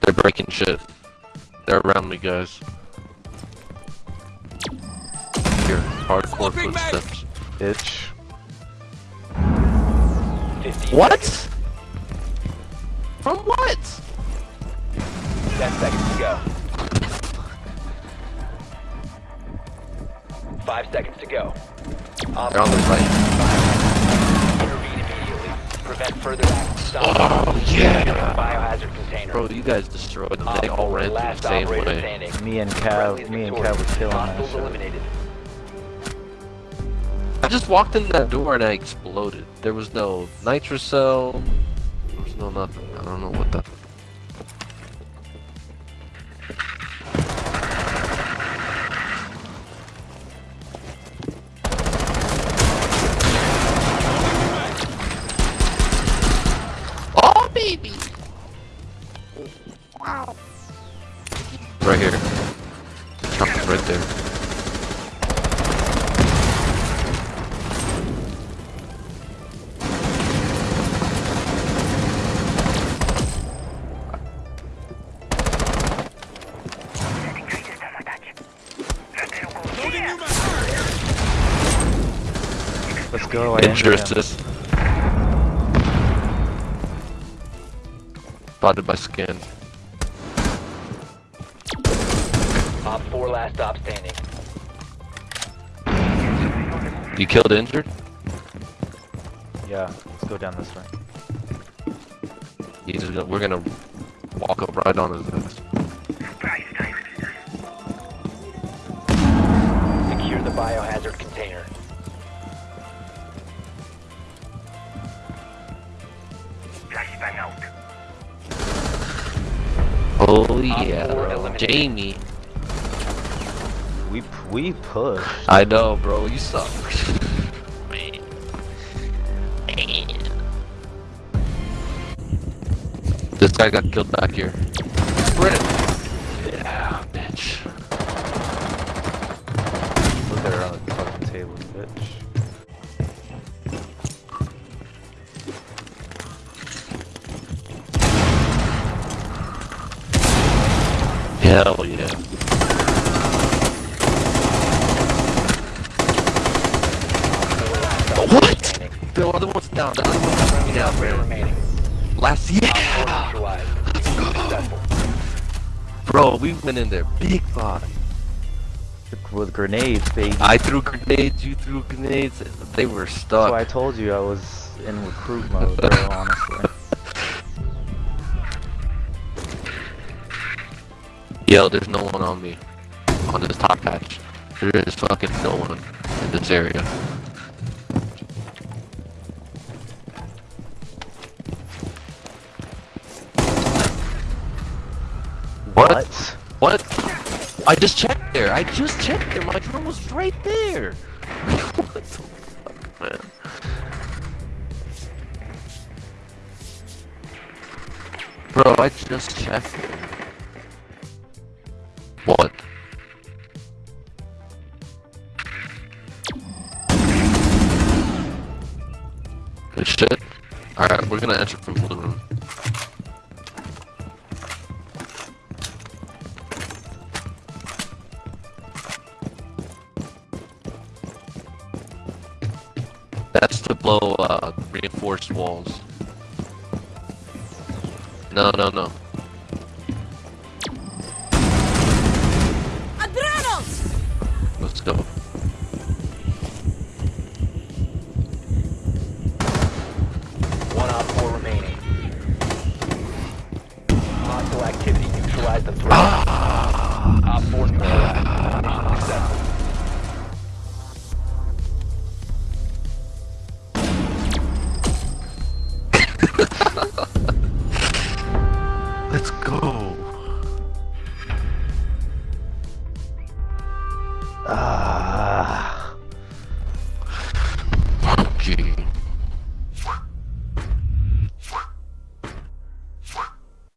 They're breaking shit. They're around me, guys. Here, hardcore footsteps. Bitch. 15 What? seconds. From what? 10 seconds to go. 5 seconds to go. They're on the right. Intervene. Prevent further action. Stop. Oh, yeah. Biohazard container. Bro, you guys destroyed them. Op They all four, ran through the uh, last same way. standing. Me and Friendly Cav, me and victorious. Cav were killing that Hostiles shit. eliminated. I just walked in that door and I exploded. There was no nitrocell. There was no nothing. I don't know what the. Baby! Wow. Right here. The is right there. Let's go. I Spotted by skin. Op 4 last stop standing. You killed injured? Yeah, let's go down this way. He's just gonna, we're gonna walk up right on his ass. Secure the biohazard container. Oh four yeah. Jamie. We p- we push. I know, bro. You suck. Man. Man. This guy got killed back here. Sprint. Hell yeah. What? The other one's down. The other one's running down, Operator bro. remaining. Last OPFOR yeah. neutralized. Mission successful. Bro, we went in there big five. With grenades, baby. I threw grenades, you threw grenades. They were stuck. So I told you I was in recruit mode, bro, honestly. Yo, there's no one on me. On this top patch. There is fucking no one in this area. What? What? I just checked there. I just checked there. My drone was right there. what the fuck, man? Bro, I just checked it. What? Good shit. Alright, we're gonna enter from blue room. That's to blow uh, reinforced walls. No, no, no. Let's go. One OPFOR remaining. Hostile activity. Neutralize the threat. Ah! OPFOR neutralized. Mission successful. Let's go.